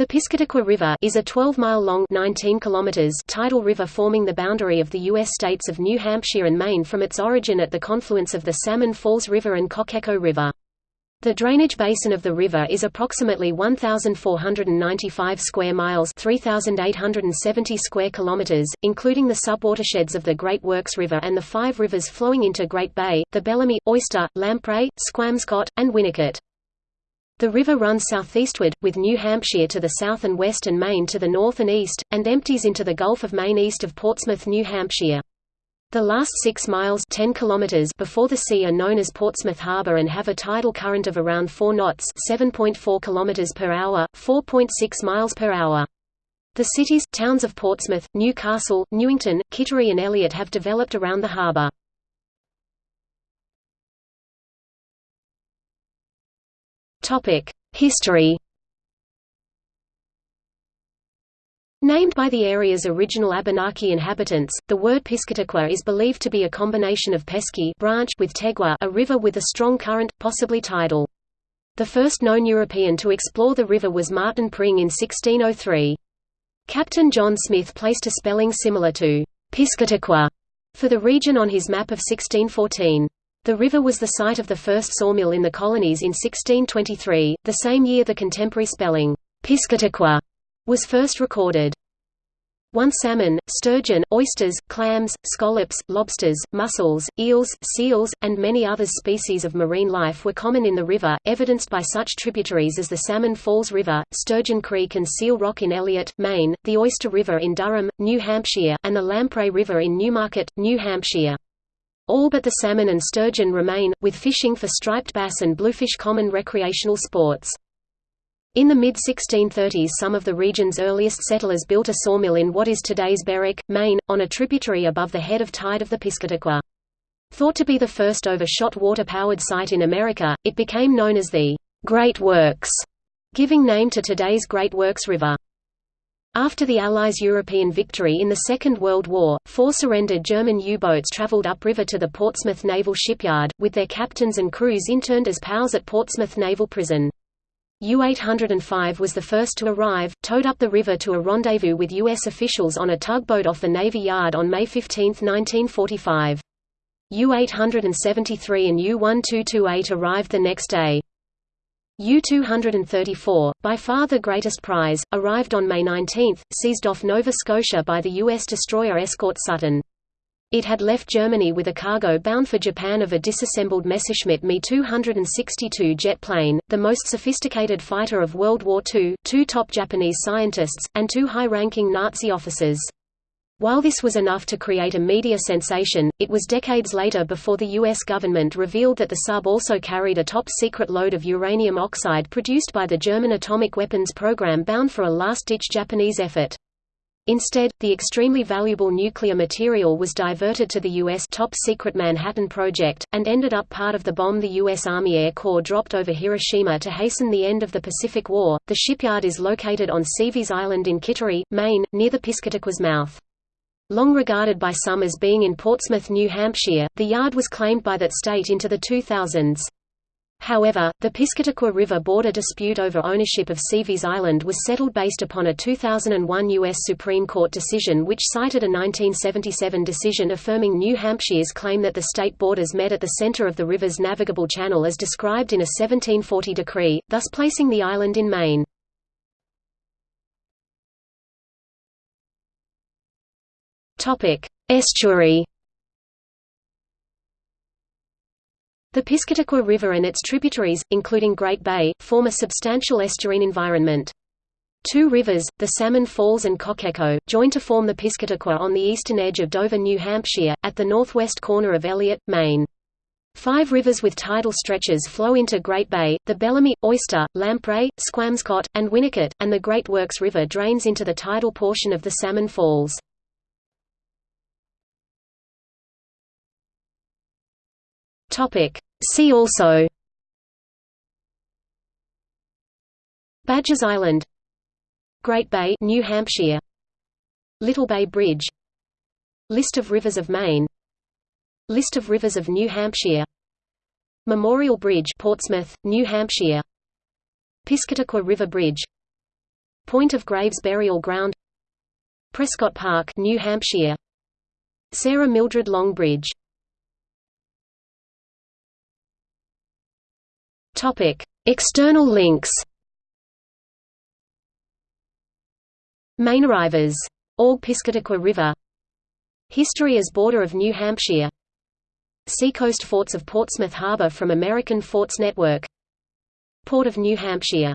The Piscataqua River is a 12-mile-long tidal river forming the boundary of the U.S. states of New Hampshire and Maine from its origin at the confluence of the Salmon Falls River and Cocheco River. The drainage basin of the river is approximately 1,495 square miles 3,870 square kilometers, including the subwatersheds of the Great Works River and the five rivers flowing into Great Bay, the Bellamy, Oyster, Lamprey, Squamscott, and Winnicut. The river runs southeastward, with New Hampshire to the south and west and Maine to the north and east, and empties into the Gulf of Maine east of Portsmouth, New Hampshire. The last 6 miles 10 kilometers before the sea are known as Portsmouth Harbor and have a tidal current of around 4 knots 7.4 kilometers per hour, 4.6 miles per hour. The cities, towns of Portsmouth, Newcastle, Newington, Kittery and Eliot have developed around the harbor. History Named by the area's original Abenaki inhabitants, the word Piscataqua is believed to be a combination of peske branch with tegwe a river with a strong current, possibly tidal. The first known European to explore the river was Martin Pring in 1603. Captain John Smith placed a spelling similar to Piscataqua for the region on his map of 1614. The river was the site of the first sawmill in the colonies in 1623, the same year the contemporary spelling, Piscataqua, was first recorded. One salmon, sturgeon, oysters, clams, scallops, lobsters, mussels, eels, seals, and many other species of marine life were common in the river, evidenced by such tributaries as the Salmon Falls River, Sturgeon Creek and Seal Rock in Eliot, Maine, the Oyster River in Durham, New Hampshire, and the Lamprey River in Newmarket, New Hampshire. All but the salmon and sturgeon remain, with fishing for striped bass and bluefish common recreational sports. In the mid-1630s some of the region's earliest settlers built a sawmill in what is today's Berwick, Maine, on a tributary above the head of tide of the Piscataqua. Thought to be the first over-shot water-powered site in America, it became known as the Great Works, giving name to today's Great Works River. After the Allies' European victory in the Second World War, four surrendered German U-boats traveled upriver to the Portsmouth Naval Shipyard, with their captains and crews interned as POWs at Portsmouth Naval Prison. U-805 was the first to arrive, towed up the river to a rendezvous with U.S. officials on a tugboat off the Navy Yard on May 15, 1945. U-873 and U-1228 arrived the next day. U-234, by far the greatest prize, arrived on May 19, seized off Nova Scotia by the U.S. destroyer escort Sutton. It had left Germany with a cargo bound for Japan of a disassembled Messerschmitt Me-262 jet plane, the most sophisticated fighter of World War II, two top Japanese scientists, and two high-ranking Nazi officers. While this was enough to create a media sensation, it was decades later before the U.S. government revealed that the sub also carried a top-secret load of uranium oxide produced by the German atomic weapons program bound for a last-ditch Japanese effort. Instead, the extremely valuable nuclear material was diverted to the U.S. top-secret Manhattan Project, and ended up part of the bomb the U.S. Army Air Corps dropped over Hiroshima to hasten the end of the Pacific War. The shipyard is located on Seaveys Island in Kittery, Maine, near the Piscataqua's mouth. Long regarded by some as being in Portsmouth, New Hampshire, the yard was claimed by that state into the 2000s. However, the Piscataqua River border dispute over ownership of Seaveys Island was settled based upon a 2001 U.S. Supreme Court decision which cited a 1977 decision affirming New Hampshire's claim that the state borders met at the center of the river's navigable channel as described in a 1740 decree, thus placing the island in Maine. Estuary. The Piscataqua River and its tributaries, including Great Bay, form a substantial estuarine environment. Two rivers, the Salmon Falls and Cocheco, join to form the Piscataqua on the eastern edge of Dover, New Hampshire, at the northwest corner of Eliot, Maine. Five rivers with tidal stretches flow into Great Bay, the Bellamy, Oyster, Lamprey, Squamscott, and Winnicut, and the Great Works River drains into the tidal portion of the Salmon Falls. Topic. See also. Badgers Island. Great Bay New Hampshire. Little Bay Bridge. List of rivers of Maine. List of rivers of New Hampshire. Memorial Bridge Portsmouth, New Hampshire. Piscataqua River Bridge. Point of Graves Burial Ground. Prescott Park, New Hampshire. Sarah Mildred Long Bridge External links. Main arrivers. Org Piscataqua River History as border of New Hampshire Seacoast forts of Portsmouth Harbor from American Forts Network Port of New Hampshire